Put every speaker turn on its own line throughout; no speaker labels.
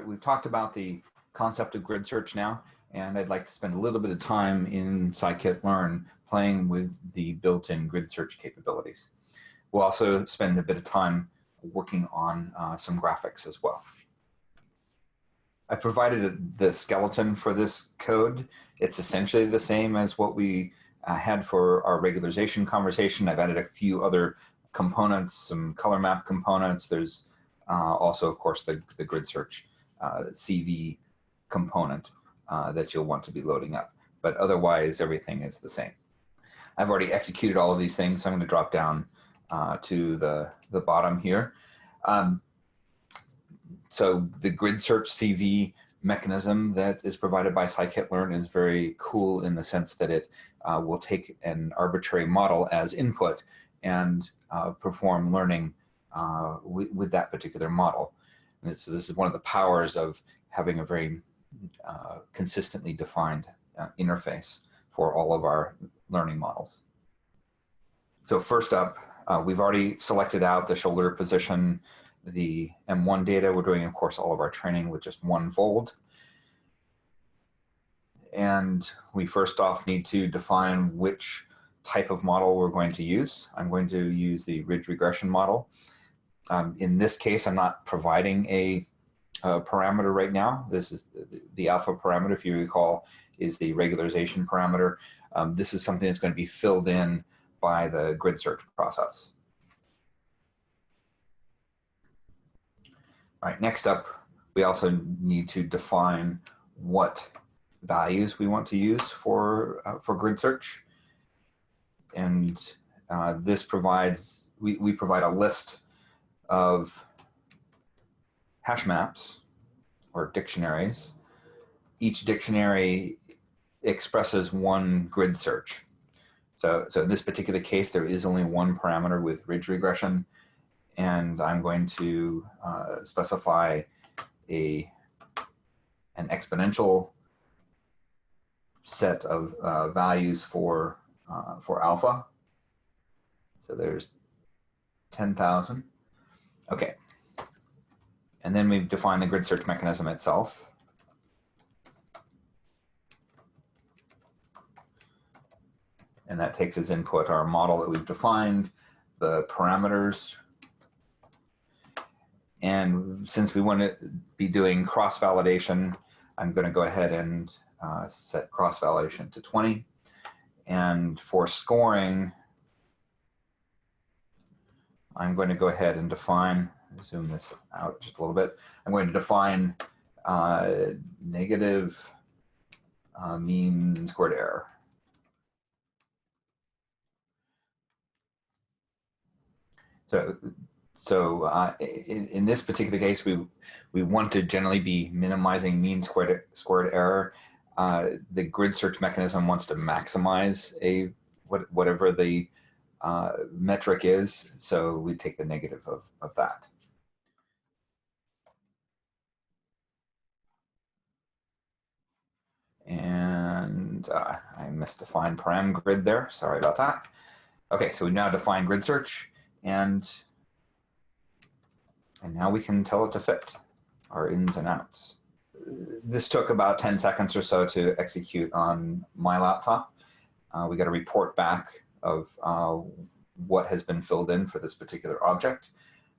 We've talked about the concept of grid search now, and I'd like to spend a little bit of time in scikit-learn playing with the built-in grid search capabilities. We'll also spend a bit of time working on uh, some graphics as well. I provided the skeleton for this code. It's essentially the same as what we uh, had for our regularization conversation. I've added a few other components, some color map components. There's uh, also, of course, the, the grid search uh, CV component uh, that you'll want to be loading up. But otherwise, everything is the same. I've already executed all of these things, so I'm going to drop down uh, to the, the bottom here. Um, so the grid search CV mechanism that is provided by scikit-learn is very cool in the sense that it uh, will take an arbitrary model as input and uh, perform learning uh, with, with, that particular model. So this is one of the powers of having a very uh, consistently defined uh, interface for all of our learning models. So first up, uh, we've already selected out the shoulder position, the M1 data. We're doing, of course, all of our training with just one fold. And we first off need to define which type of model we're going to use. I'm going to use the ridge regression model. Um, in this case, I'm not providing a, a, parameter right now. This is the, alpha parameter, if you recall, is the regularization parameter. Um, this is something that's going to be filled in by the grid search process. All right, next up, we also need to define what values we want to use for, uh, for grid search. And uh, this provides, we, we provide a list of hash maps or dictionaries. Each dictionary expresses one grid search. So, so in this particular case, there is only one parameter with ridge regression, and I'm going to uh, specify a an exponential set of uh, values for uh, for alpha. So there's 10,000. Okay. And then we've defined the grid search mechanism itself. And that takes as input our model that we've defined, the parameters. And since we want to be doing cross-validation, I'm going to go ahead and uh, set cross-validation to 20. And for scoring, I'm going to go ahead and define, zoom this out just a little bit. I'm going to define uh, negative uh, mean squared error. So, so uh, in, in, this particular case, we we want to generally be minimizing mean squared squared error. Uh, the grid search mechanism wants to maximize a what, whatever the uh, metric is. So we take the negative of, of that. And uh, I misdefined param grid there. Sorry about that. Okay, so we now define grid search and and now we can tell it to fit our ins and outs. This took about 10 seconds or so to execute on my laptop. Uh, we got a report back of uh, what has been filled in for this particular object.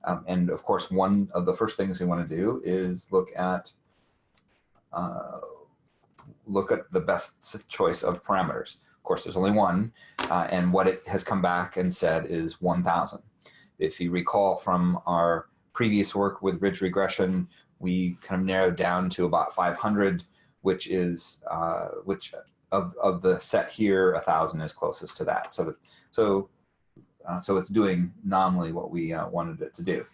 Um, and of course, one of the first things we want to do is look at uh, look at the best choice of parameters. Of course, there's only one, uh, and what it has come back and said is 1,000. If you recall from our previous work with ridge regression, we kind of narrowed down to about 500, which is uh, which of, of the set here, a thousand is closest to that. So, that, so, uh, so it's doing nominally what we uh, wanted it to do.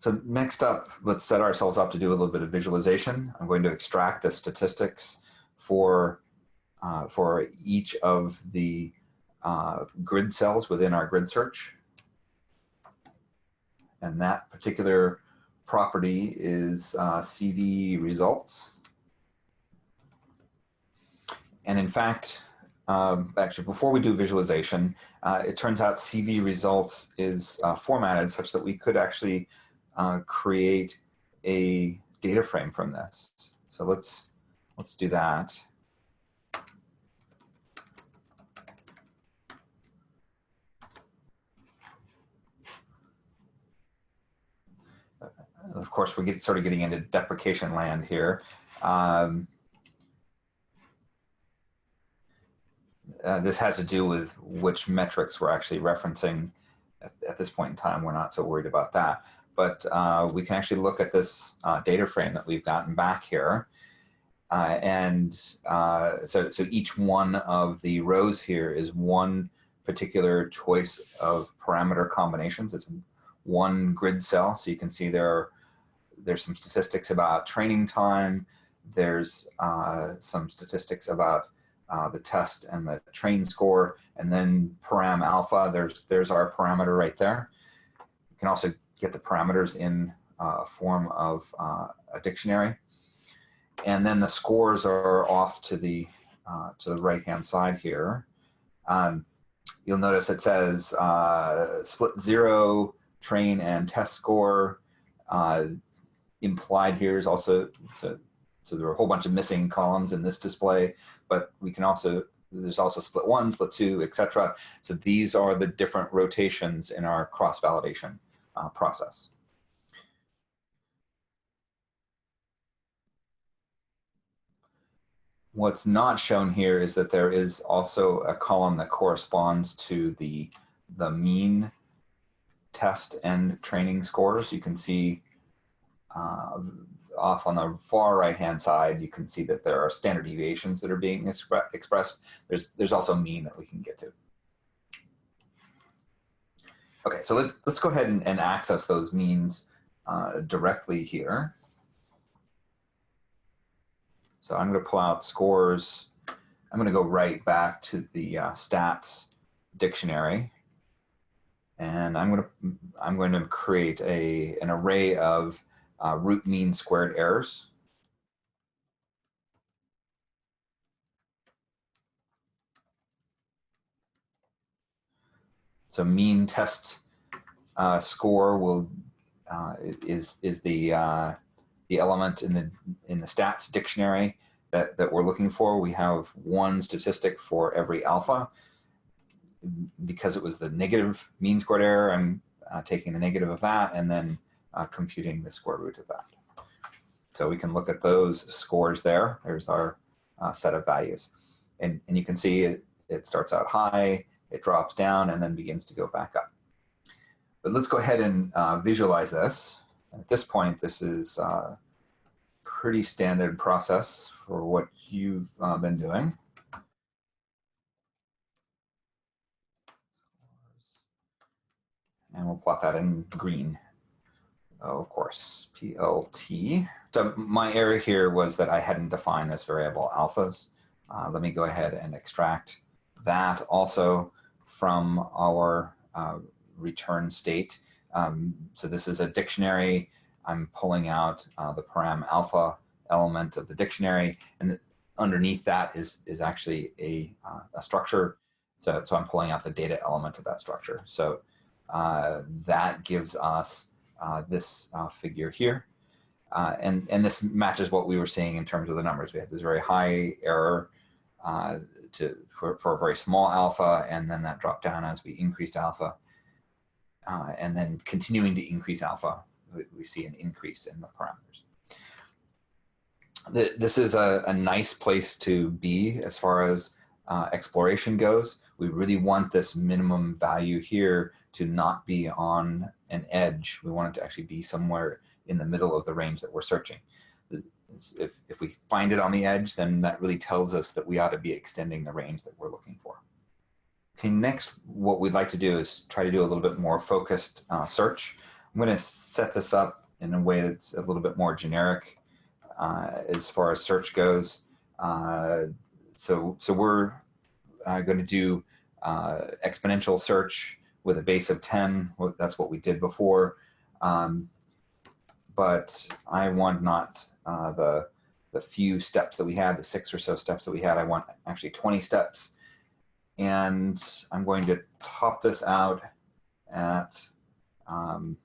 So next up, let's set ourselves up to do a little bit of visualization. I'm going to extract the statistics for, uh, for each of the uh, grid cells within our grid search. And that particular property is uh, CV results. And in fact, um, actually, before we do visualization, uh, it turns out CV results is uh, formatted such that we could actually uh, create a data frame from this. So let's, let's do that. of course, we get sort of getting into deprecation land here. Um, uh, this has to do with which metrics we're actually referencing at, at, this point in time. We're not so worried about that. But uh, we can actually look at this uh, data frame that we've gotten back here. Uh, and uh, so, so each one of the rows here is one particular choice of parameter combinations. It's one grid cell. So you can see there are there's some statistics about training time. There's some statistics about uh, the test and the train score, and then param alpha. There's there's our parameter right there. You can also get the parameters in uh, a form of uh, a dictionary, and then the scores are off to the uh, to the right hand side here. Um, you'll notice it says uh, split zero train and test score. Uh, implied here is also, so, so there are a whole bunch of missing columns in this display, but we can also, there's also split one, split two, etc. So these are the different rotations in our cross-validation uh, process. What's not shown here is that there is also a column that corresponds to the, the mean test and training scores. You can see uh, off on the far right hand side, you can see that there are standard deviations that are being expre expressed. There's, there's also mean that we can get to. Okay, so let's, let's go ahead and, and access those means uh, directly here. So I'm going to pull out scores. I'm going to go right back to the uh, stats dictionary. And I'm going to, I'm going to create a, an array of uh, root mean squared errors. So mean test uh, score will uh, is is the uh, the element in the in the stats dictionary that that we're looking for. We have one statistic for every alpha. Because it was the negative mean squared error, I'm uh, taking the negative of that and then uh, computing the square root of that. So we can look at those scores there. There's our uh, set of values. And, and you can see it, it starts out high, it drops down, and then begins to go back up. But let's go ahead and uh, visualize this. At this point, this is a uh, pretty standard process for what you've uh, been doing. And we'll plot that in green oh, of course, PLT. So my error here was that I hadn't defined this variable alphas. Uh, let me go ahead and extract that also from our uh, return state. Um, so this is a dictionary. I'm pulling out uh, the param alpha element of the dictionary, and underneath that is is actually a, uh, a structure. So, so I'm pulling out the data element of that structure. So uh, that gives us this uh, figure here. Uh, and, and this matches what we were seeing in terms of the numbers. We had this very high error to, for, for a very small alpha, and then that dropped down as we increased alpha. Uh, and then continuing to increase alpha, we, we, see an increase in the parameters. The, this is a, a, nice place to be as far as uh, exploration goes. We really want this minimum value here to not be on an edge. We want it to actually be somewhere in the middle of the range that we're searching. If, if we find it on the edge, then that really tells us that we ought to be extending the range that we're looking for. Okay, next, what we'd like to do is try to do a little bit more focused uh, search. I'm going to set this up in a way that's a little bit more generic uh, as far as search goes. Uh, so, so we're uh, going to do uh, exponential search with a base of 10. That's what we did before. Um, but I want not uh, the, the few steps that we had, the six or so steps that we had. I want actually 20 steps. And I'm going to top this out at, um,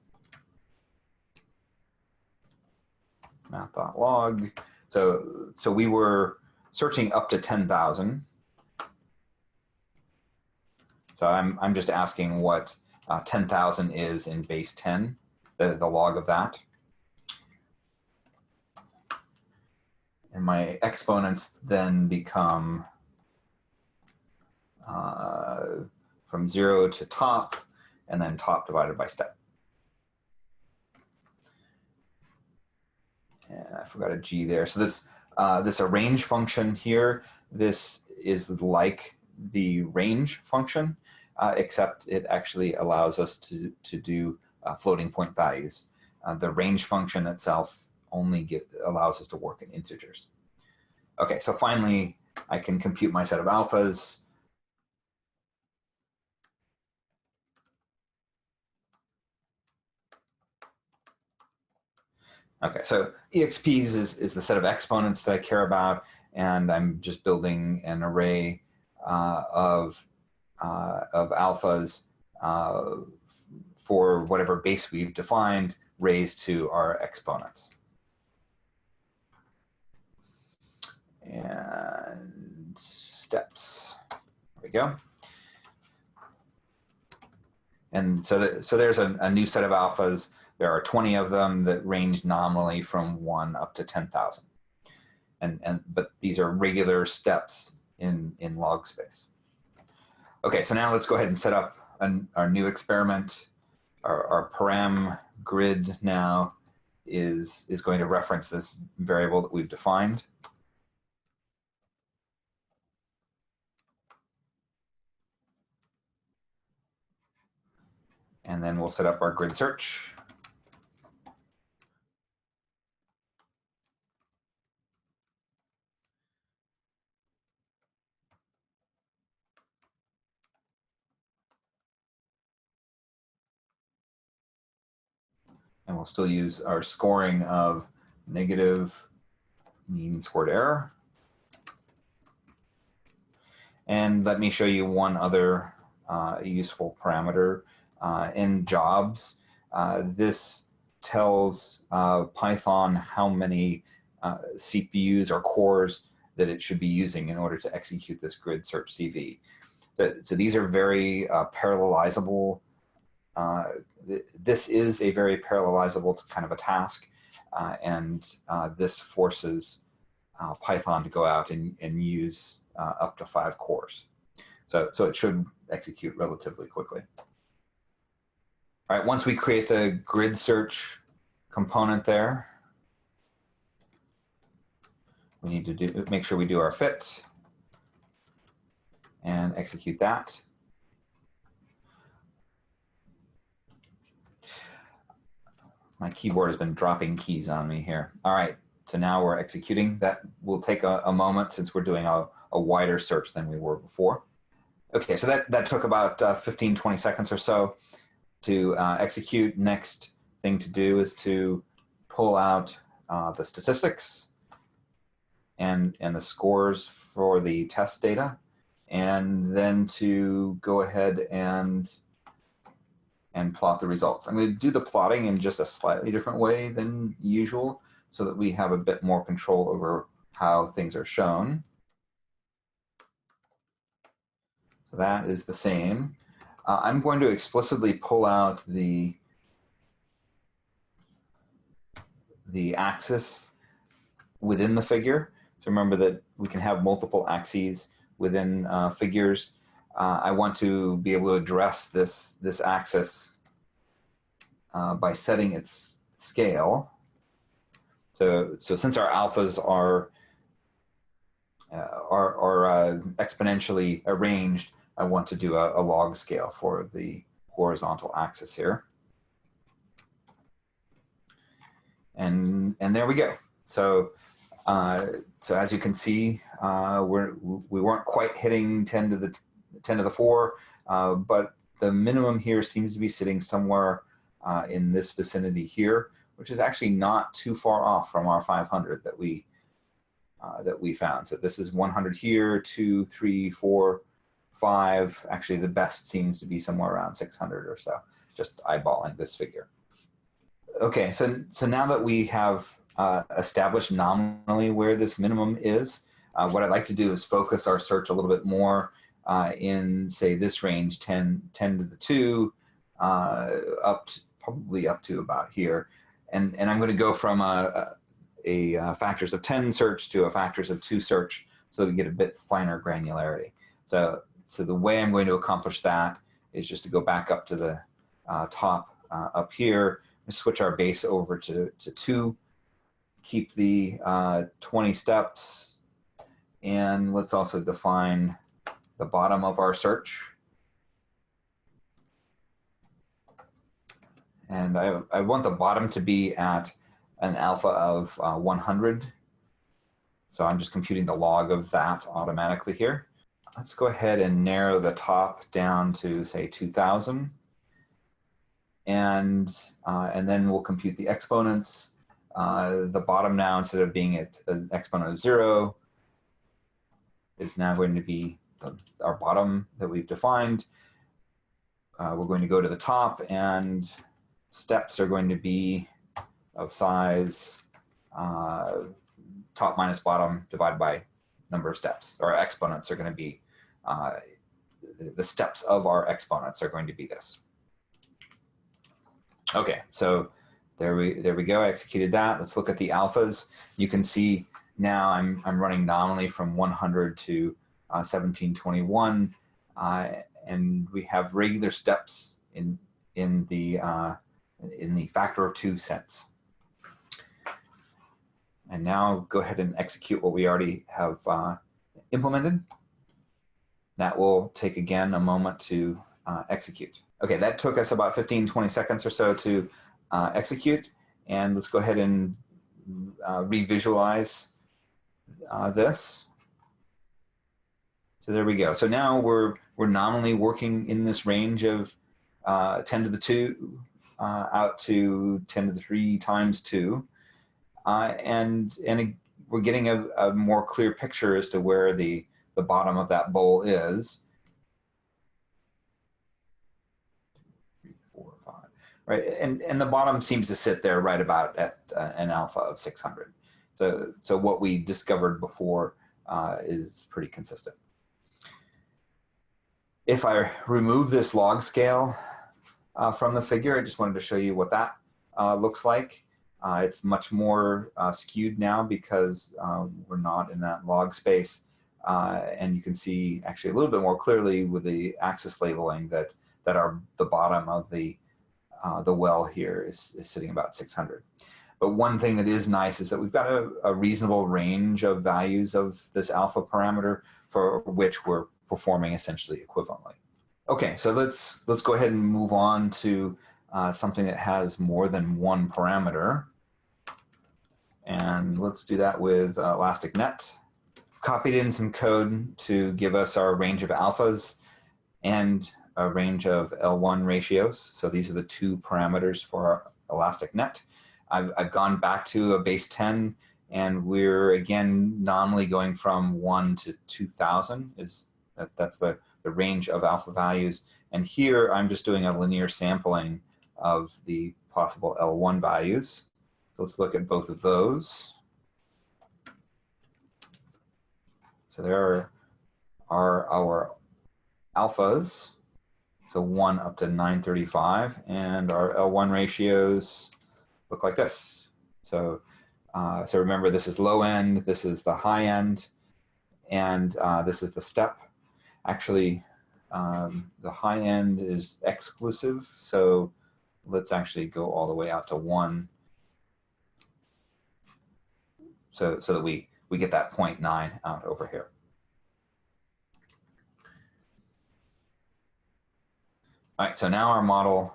math.log. So, so we were searching up to 10,000. So I'm, I'm just asking what uh, 10,000 is in base 10, the, the log of that. And my exponents then become uh, from zero to top, and then top divided by step. And I forgot a G there. So this, uh, this arange function here, this is like the range function, uh, except it actually allows us to, to do uh, floating point values. Uh, the range function itself only get, allows us to work in integers. Okay, so finally, I can compute my set of alphas. Okay, so EXPs is, is the set of exponents that I care about, and I'm just building an array of, uh, of alphas uh, for whatever base we've defined raised to our exponents. And steps, there we go. And so, that, so there's a, a new set of alphas there are 20 of them that range nominally from one up to 10,000. And, and, but these are regular steps in, in log space. Okay, so now let's go ahead and set up an, our new experiment. Our, our param grid now is, is going to reference this variable that we've defined. And then we'll set up our grid search. And we'll still use our scoring of negative mean squared error. And let me show you one other uh, useful parameter uh, n jobs. Uh, this tells uh, Python how many uh, CPUs or cores that it should be using in order to execute this grid search CV. So, so these are very uh, parallelizable uh, th this is a very parallelizable kind of a task, uh, and uh, this forces uh, Python to go out and, and use uh, up to five cores. So, so it should execute relatively quickly. All right, once we create the grid search component there, we need to do make sure we do our fit and execute that. My keyboard has been dropping keys on me here. All right, so now we're executing. That will take a, a moment since we're doing a, a, wider search than we were before. Okay, so that, that took about uh, 15, 20 seconds or so to uh, execute. Next thing to do is to pull out uh, the statistics and, and the scores for the test data, and then to go ahead and and plot the results. I'm going to do the plotting in just a slightly different way than usual so that we have a bit more control over how things are shown. So that is the same. Uh, I'm going to explicitly pull out the the axis within the figure. So remember that we can have multiple axes within uh, figures uh, I want to be able to address this, this axis uh, by setting its scale. So, so since our alphas are, uh, are, are uh, exponentially arranged, I want to do a, a log scale for the horizontal axis here. And, and there we go. So, uh, so as you can see, uh, we're, we weren't quite hitting 10 to the 10 to the 4, uh, but the minimum here seems to be sitting somewhere uh, in this vicinity here, which is actually not too far off from our 500 that we uh, that we found. So this is 100 here, two, three, four, five. Actually, the best seems to be somewhere around 600 or so, just eyeballing this figure. Okay, so, so now that we have uh, establish nominally where this minimum is. Uh, what I'd like to do is focus our search a little bit more uh, in, say, this range, 10, 10 to the 2, uh, up to, probably up to about here. And, and I'm going to go from a, a, a, factors of 10 search to a factors of 2 search so we get a bit finer granularity. So, so the way I'm going to accomplish that is just to go back up to the uh, top uh, up here and switch our base over to, to 2 keep the uh, 20 steps and let's also define the bottom of our search. And I, I want the bottom to be at an alpha of uh, 100. So I'm just computing the log of that automatically here. Let's go ahead and narrow the top down to say 2000. And, uh, and then we'll compute the exponents uh, the bottom now, instead of being at an exponent of zero, is now going to be the, our bottom that we've defined. Uh, we're going to go to the top and steps are going to be of size uh, top minus bottom divided by number of steps. Our exponents are going to be, uh, the steps of our exponents are going to be this. Okay, so there we, there we go, I executed that. Let's look at the alphas. You can see now I'm, I'm running nominally from 100 to 1721, uh, and we have regular steps in, in, the, uh, in the factor of two sense. And now go ahead and execute what we already have uh, implemented. That will take again a moment to uh, execute. Okay, that took us about 15, 20 seconds or so to uh, execute. And let's go ahead and uh, revisualize uh, this. So there we go. So now we're, we're nominally working in this range of uh, 10 to the 2 uh, out to 10 to the 3 times 2. Uh, and and we're getting a, a more clear picture as to where the, the bottom of that bowl is. right? And, and the bottom seems to sit there right about at uh, an alpha of 600. So, so what we discovered before uh, is pretty consistent. If I remove this log scale uh, from the figure, I just wanted to show you what that uh, looks like. Uh, it's much more uh, skewed now because we're not in that log space. and you can see actually a little bit more clearly with the axis labeling that, that are the bottom of the uh, the well here is, is sitting about 600. But one thing that is nice is that we've got a, a reasonable range of values of this alpha parameter for which we're performing essentially equivalently. Okay, so let's, let's go ahead and move on to uh, something that has more than one parameter. And let's do that with uh, ElasticNet. Copied in some code to give us our range of alphas. And a range of L1 ratios. So these are the two parameters for our elastic net. I've, I've gone back to a base 10 and we're again nominally going from 1 to 2000 is that, that's the, the range of alpha values. And here I'm just doing a linear sampling of the possible L1 values. So let's look at both of those. So there are, are our alphas. So 1 up to 935. And our L1 ratios look like this. So, uh, so remember, this is low end, this is the high end, and uh, this is the step. Actually, um, the high end is exclusive. So let's actually go all the way out to 1 so, so that we, we get that 0.9 out over here. All right, so now our model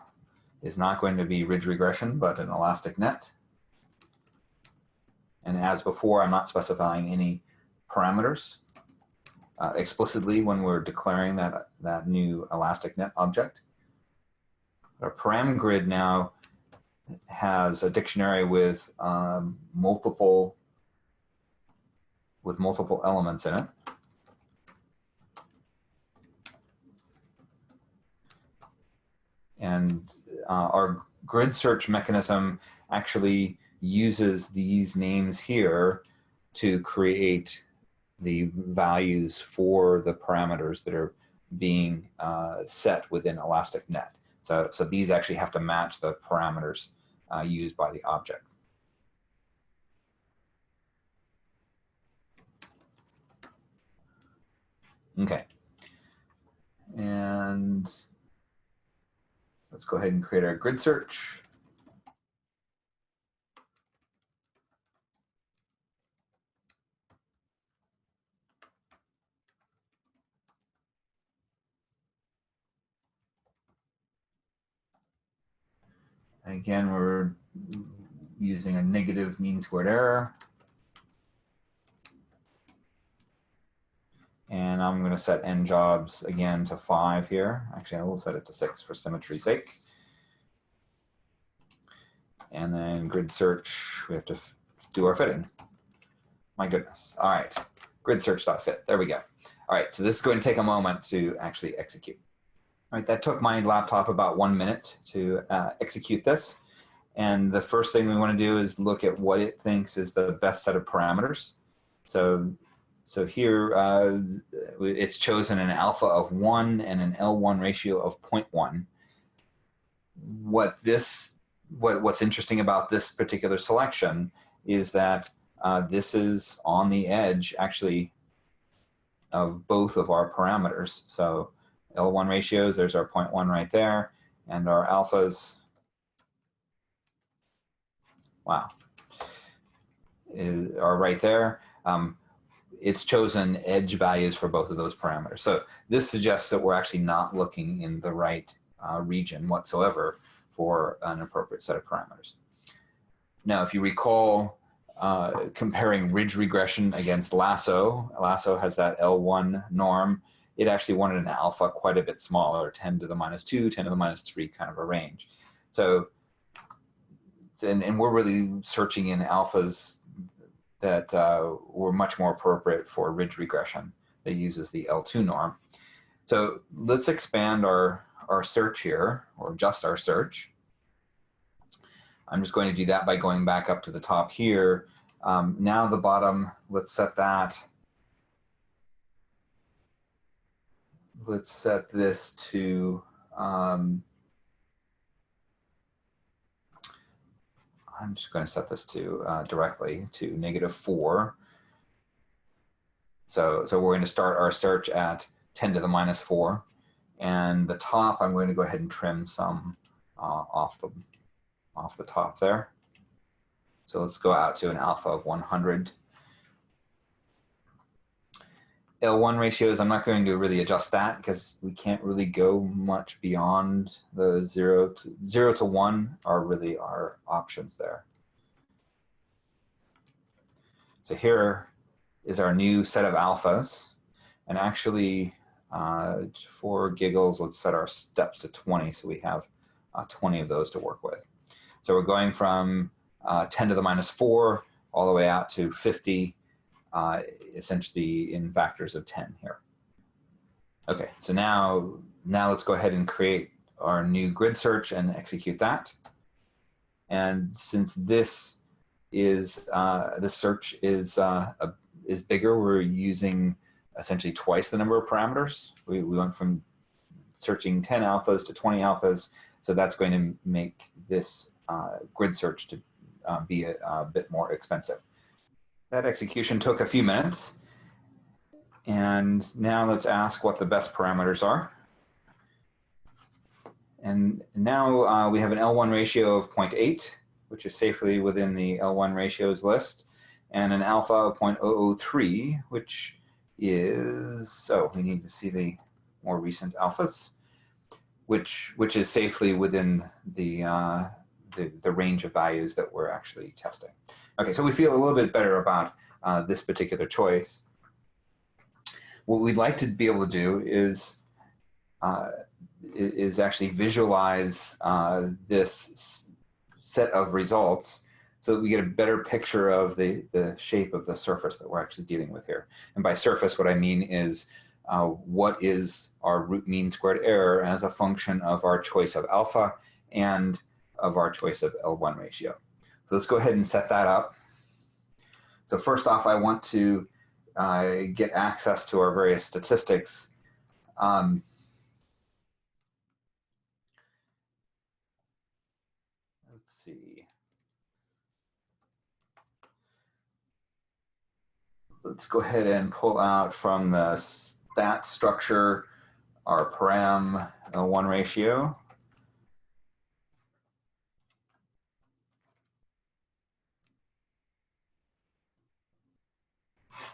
is not going to be ridge regression, but an elastic net. And as before, I'm not specifying any parameters uh, explicitly when we're declaring that, that new elastic net object. Our param grid now has a dictionary with um, multiple with multiple elements in it. And uh, our grid search mechanism actually uses these names here to create the values for the parameters that are being uh, set within ElasticNet. So, so these actually have to match the parameters uh, used by the object. Okay. And let's go ahead and create our grid search. Again, we're using a negative mean squared error. And I'm going to set n jobs again to five here. Actually, I will set it to six for symmetry's sake. And then grid search, we have to do our fitting. My goodness. All right, grid search.fit. There we go. All right, so this is going to take a moment to actually execute. All right, that took my laptop about one minute to uh, execute this. And the first thing we want to do is look at what it thinks is the best set of parameters. So, so here uh, it's chosen an alpha of 1 and an L1 ratio of 0.1. What this, what, what's interesting about this particular selection is that uh, this is on the edge actually of both of our parameters. So L1 ratios, there's our 0.1 right there, and our alphas, wow, is, are right there. Um, it's chosen edge values for both of those parameters. So this suggests that we're actually not looking in the right uh, region whatsoever for an appropriate set of parameters. Now, if you recall uh, comparing ridge regression against lasso, lasso has that L1 norm it actually wanted an alpha quite a bit smaller, 10 to the minus 2, 10 to the minus 3 kind of a range. So, and, and we're really searching in alphas that uh, were much more appropriate for ridge regression that uses the L2 norm. So let's expand our, our search here, or just our search. I'm just going to do that by going back up to the top here. Um, now the bottom, let's set that let's set this to, um, I'm just going to set this to uh, directly to negative four. So, so we're going to start our search at 10 to the minus four. And the top, I'm going to go ahead and trim some uh, off, the, off the top there. So let's go out to an alpha of 100. L1 ratios, I'm not going to really adjust that because we can't really go much beyond the zero to zero to one are really our options there. So here is our new set of alphas. And actually, uh, for giggles, let's set our steps to 20 so we have uh, 20 of those to work with. So we're going from uh, 10 to the minus 4 all the way out to 50 uh, essentially in factors of 10 here. Okay, so now, now let's go ahead and create our new grid search and execute that. And since this is, uh, the search is, uh, a, is bigger, we're using essentially twice the number of parameters. We, we went from searching 10 alphas to 20 alphas. So that's going to make this uh, grid search to uh, be a, a, bit more expensive. That execution took a few minutes. And now let's ask what the best parameters are. And now uh, we have an L1 ratio of 0.8, which is safely within the L1 ratios list, and an alpha of 0.003, which is, oh, we need to see the more recent alphas, which, which is safely within the, uh, the, the range of values that we're actually testing. Okay, so we feel a little bit better about uh, this particular choice. What we'd like to be able to do is uh, is actually visualize uh, this set of results so that we get a better picture of the, the shape of the surface that we're actually dealing with here. And by surface, what I mean is uh, what is our root mean squared error as a function of our choice of alpha and of our choice of L1 ratio. So let's go ahead and set that up. So first off, I want to uh, get access to our various statistics. Um, let's see. Let's go ahead and pull out from the stat structure our param one ratio.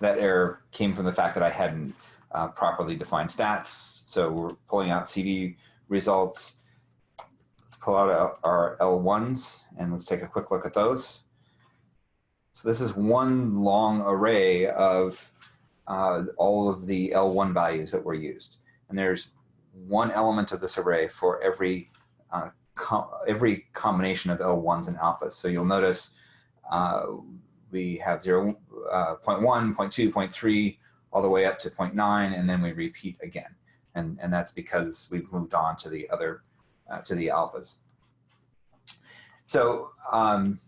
That error came from the fact that I hadn't uh, properly defined stats. So we're pulling out CV results. Let's pull out our L1s and let's take a quick look at those. So this is one long array of uh, all of the L1 values that were used. And there's one element of this array for every uh, com every combination of L1s and alphas. So you'll notice uh, we have 0, uh, 0.1, 0.2, 0.3, all the way up to 0.9, and then we repeat again. And, and that's because we've moved on to the other, uh, to the alphas. So um,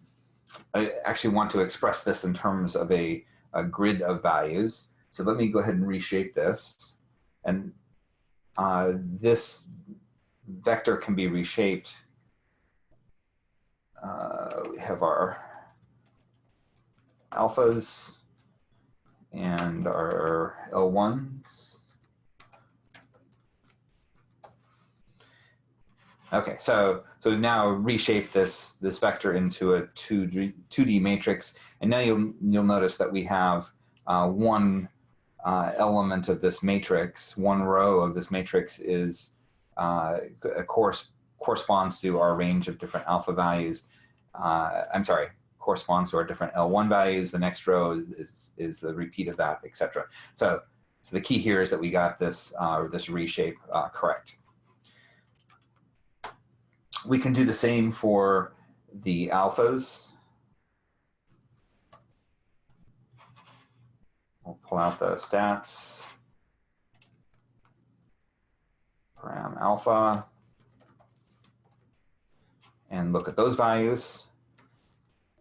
I actually want to express this in terms of a, a grid of values. So let me go ahead and reshape this. And uh, this vector can be reshaped. Uh, we have our alphas and our L1s. Okay, so so now reshape this this vector into a 2D, 2D matrix, and now you'll you'll notice that we have uh, one uh, element of this matrix, one row of this matrix is uh, course corresponds to our range of different alpha values. Uh, I'm sorry, corresponds to our different L1 values. The next row is, is, is the repeat of that, etc. So, so the key here is that we got this, uh, this reshape uh, correct. We can do the same for the alphas. We'll pull out the stats. Param alpha. And look at those values.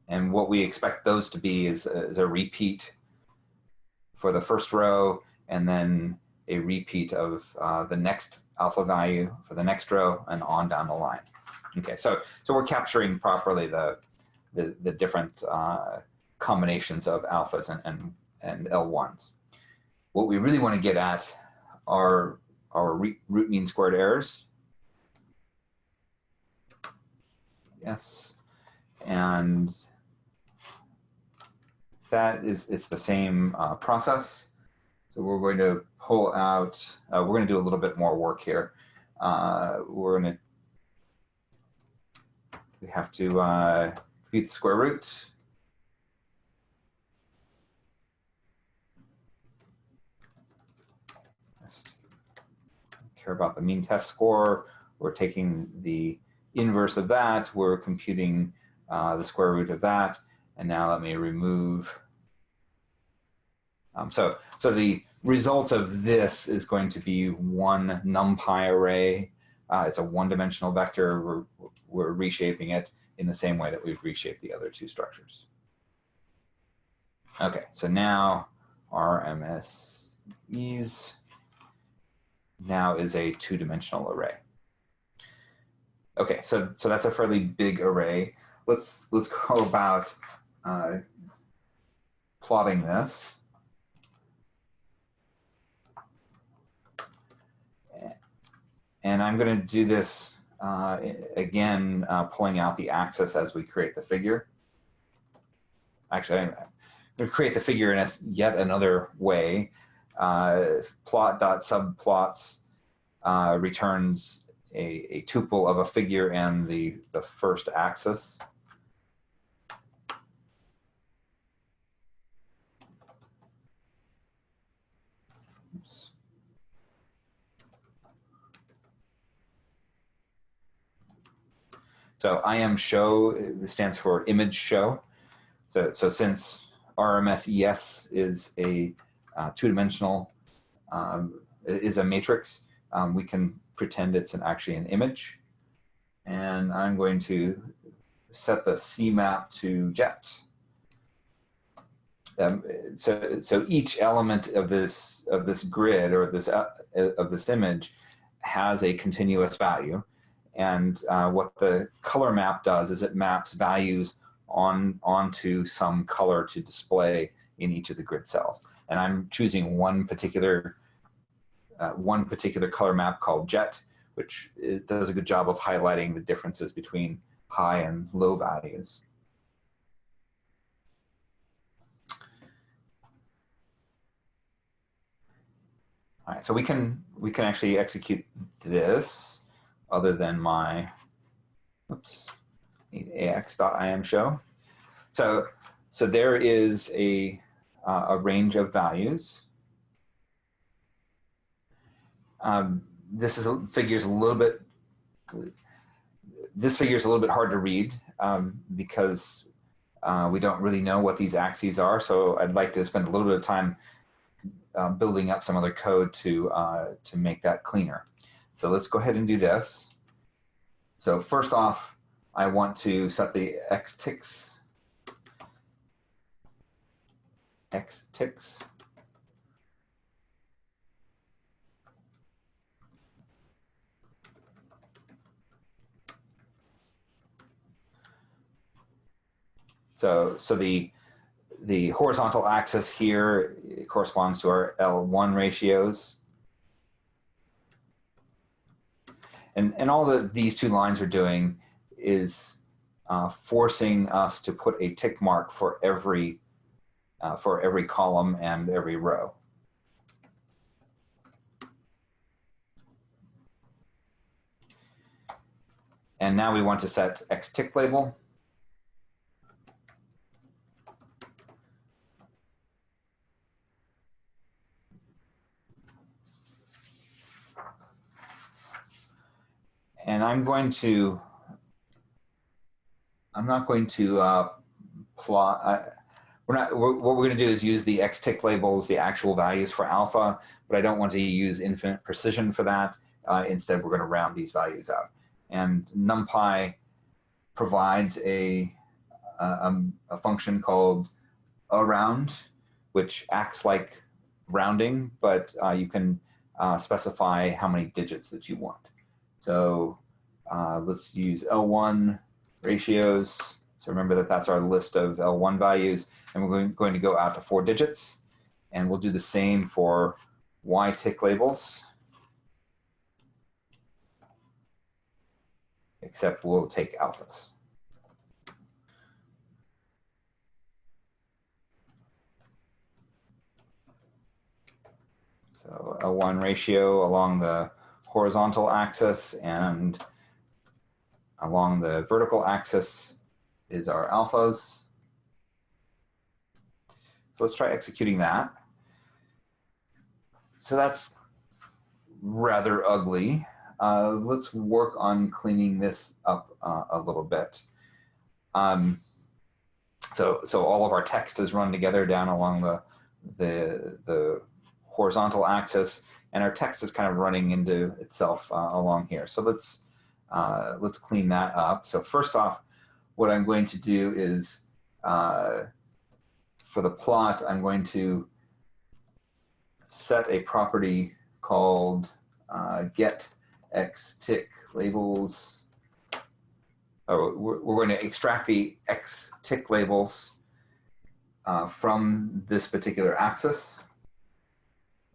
And what we expect those to be is a, is a repeat for the first row and then a repeat of uh, the next alpha value for the next row and on down the line. Okay, so so we're capturing properly the the, the different uh, combinations of alphas and, and, and L1s. What we really want to get at are our root mean squared errors. Yes, and that is it's the same uh, process. So we're going to pull out, uh, we're going to do a little bit more work here. Uh, we're going to, we have to uh, compute the square root. Care about the mean test score. We're taking the inverse of that. We're computing uh, the square root of that. And now let me remove. Um, so, so the result of this is going to be one NumPy array. Uh, it's a one-dimensional vector. We're, we're reshaping it in the same way that we've reshaped the other two structures. Okay, so now our MSEs now is a two-dimensional array. Okay, so so that's a fairly big array. Let's let's go about uh, plotting this. And I'm going to do this uh, again, uh, pulling out the axis as we create the figure. Actually, I'm going to create the figure in a, yet another way. Uh, plot.subplots uh, returns a, a tuple of a figure and the, the first axis. So IM show stands for image show. So, so since RMSES is a uh, two-dimensional, um, is a matrix, um, we can pretend it's an, actually an image. And I'm going to set the CMAP to jet. Um, so, so each element of this of this grid or this uh, of this image has a continuous value, and uh, what the color map does is it maps values on onto some color to display in each of the grid cells. And I'm choosing one particular uh, one particular color map called jet, which does a good job of highlighting the differences between high and low values. All right, so we can we can actually execute this other than my oops ax.imshow. So so there is a uh, a range of values. Um, this is figures a little bit this figure is a little bit hard to read um, because uh, we don't really know what these axes are. So I'd like to spend a little bit of time uh, building up some other code to, uh, to make that cleaner. So let's go ahead and do this. So first off, I want to set the x ticks, x ticks So, so the, the horizontal axis here corresponds to our L1 ratios. And, and all that these two lines are doing is uh, forcing us to put a tick mark for every, uh, for every column and every row. And now we want to set X tick label. And I'm going to, I'm not going to uh, plot, we're not, we're, what we're going to do is use the X tick labels, the actual values for alpha, but I don't want to use infinite precision for that. Uh, instead, we're going to round these values out. And NumPy provides a, a, a function called around, which acts like rounding, but uh, you can uh, specify how many digits that you want. So uh, let's use L1 ratios. So remember that that's our list of L1 values, and we're going, going to go out to four digits. And we'll do the same for Y tick labels, except we'll take alphas. So L1 ratio along the horizontal axis and along the vertical axis is our alphas. So let's try executing that. So that's rather ugly. Uh, let's work on cleaning this up uh, a little bit. Um, so, so all of our text is run together down along the, the, the horizontal axis and our text is kind of running into itself uh, along here. So let's, uh, let's clean that up. So first off, what I'm going to do is, uh, for the plot, I'm going to set a property called uh, get x tick labels. Oh, we're, we're, going to extract the x tick labels uh, from this particular axis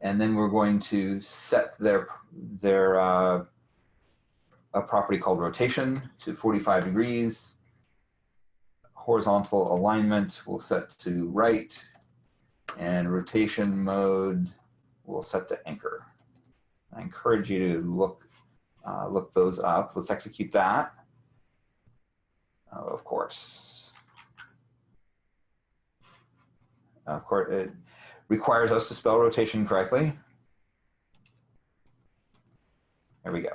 and then we're going to set their their uh, a property called rotation to 45 degrees. Horizontal alignment we'll set to right, and rotation mode we'll set to anchor. I encourage you to look uh, look those up. Let's execute that. Uh, of course. Of course, it, requires us to spell rotation correctly. There we go.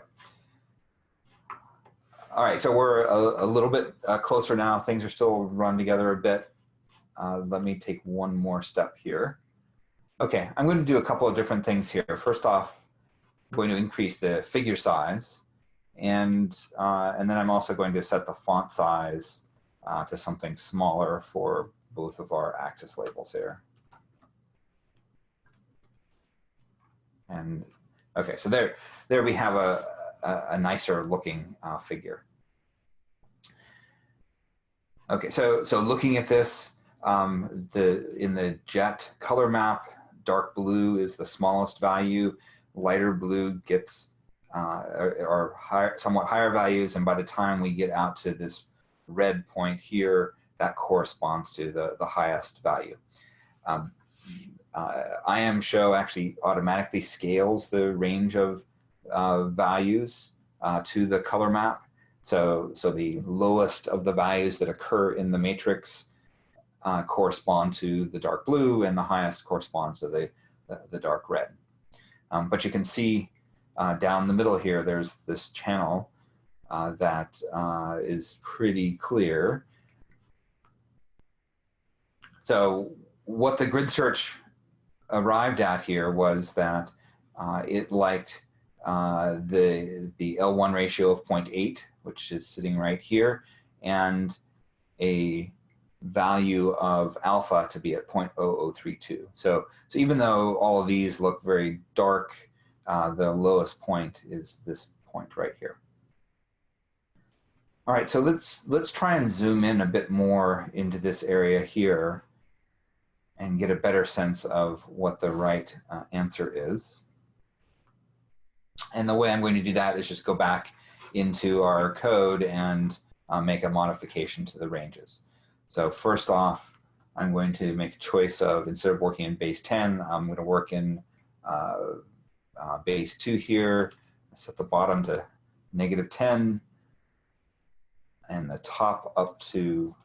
All right, so we're a, a little bit uh, closer now. Things are still run together a bit. Uh, let me take one more step here. Okay, I'm going to do a couple of different things here. First off, I'm going to increase the figure size, and, uh, and then I'm also going to set the font size uh, to something smaller for both of our axis labels here. And okay, so there, there we have a, a, a nicer looking uh, figure. Okay, so so looking at this, um, the in the jet color map, dark blue is the smallest value. Lighter blue gets uh, are, higher, somewhat higher values, and by the time we get out to this red point here, that corresponds to the the highest value. Um, uh, IMShow actually automatically scales the range of uh, values uh, to the color map. So, so the lowest of the values that occur in the matrix uh, correspond to the dark blue and the highest corresponds to the, the, the dark red. Um, but you can see uh, down the middle here, there's this channel uh, that uh, is pretty clear. So what the grid search arrived at here was that uh, it liked uh, the, the L1 ratio of 0.8, which is sitting right here, and a value of alpha to be at 0.0032. So, so even though all of these look very dark, uh, the lowest point is this point right here. All right, so let's let's try and zoom in a bit more into this area here and get a better sense of what the right uh, answer is. And the way I'm going to do that is just go back into our code and uh, make a modification to the ranges. So first off, I'm going to make a choice of, instead of working in base 10, I'm going to work in uh, uh, base 2 here. Set the bottom to negative 10 and the top up to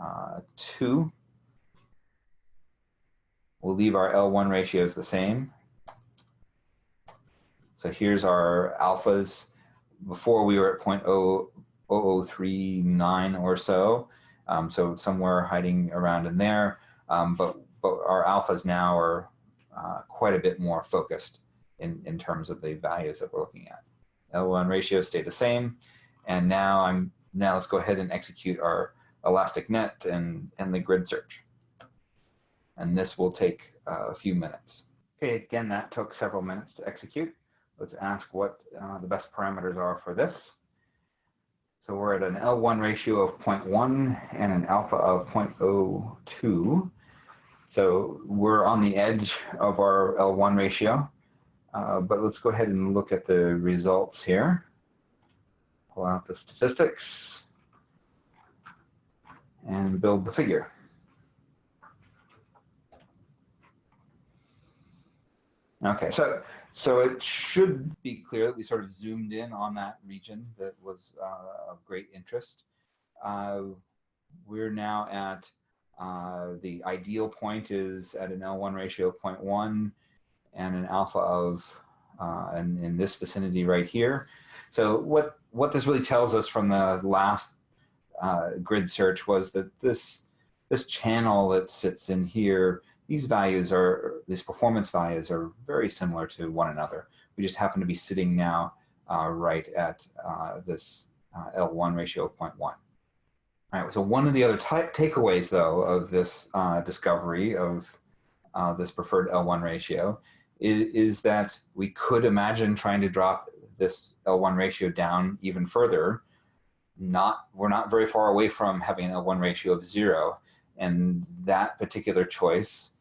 uh, 2. We'll leave our L1 ratios the same. So here's our alphas. Before we were at 0.0039 or so, um, so somewhere hiding around in there. Um, but, but our alphas now are uh, quite a bit more focused in, in terms of the values that we're looking at. L1 ratios stay the same. And now I'm now let's go ahead and execute our elastic net and, and the grid search. And this will take uh, a few minutes. Okay, again, that took several minutes to execute. Let's ask what uh, the best parameters are for this. So we're at an L1 ratio of 0.1 and an alpha of 0.02. So we're on the edge of our L1 ratio. Uh, but let's go ahead and look at the results here. Pull out the statistics and build the figure. Okay, so so it should be clear that we sort of zoomed in on that region that was uh, of great interest. Uh, we're now at uh, the ideal point is at an L1 ratio of 0.1 and an alpha of uh, in, in this vicinity right here. So what, what this really tells us from the last uh, grid search was that this, this channel that sits in here these values are, these performance values are very similar to one another. We just happen to be sitting now uh, right at uh, this uh, L1 ratio of 0.1. All right, so one of the other takeaways though of this uh, discovery of uh, this preferred L1 ratio is, is that we could imagine trying to drop this L1 ratio down even further. Not, we're not very far away from having an L1 ratio of zero. And that particular choice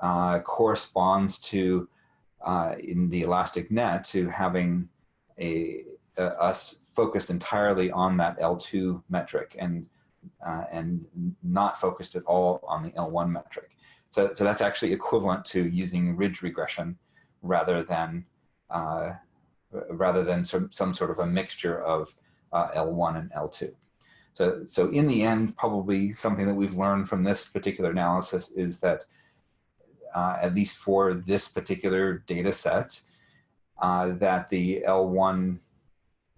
uh, corresponds to, uh, in the elastic net, to having a, a, us focused entirely on that L2 metric and, uh, and not focused at all on the L1 metric. So, so that's actually equivalent to using ridge regression rather than, uh, rather than some, some sort of a mixture of uh, L1 and L2. So, so in the end, probably something that we've learned from this particular analysis is that uh, at least for this particular data set, uh, that the L1,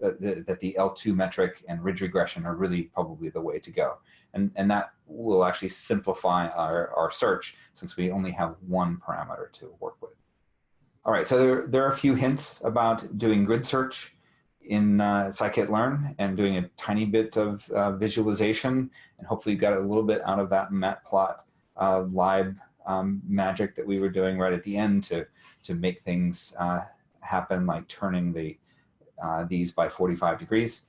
uh, the, that the L2 metric and ridge regression are really probably the way to go. And, and that will actually simplify our, our search since we only have one parameter to work with. All right, so there, there are a few hints about doing grid search in uh, scikit-learn and doing a tiny bit of uh, visualization and hopefully you got a little bit out of that matplot uh, lib um, magic that we were doing right at the end to to make things uh, happen like turning the uh, these by 45 degrees.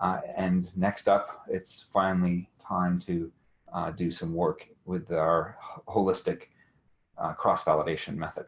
Uh, and next up it's finally time to uh, do some work with our holistic uh, cross-validation method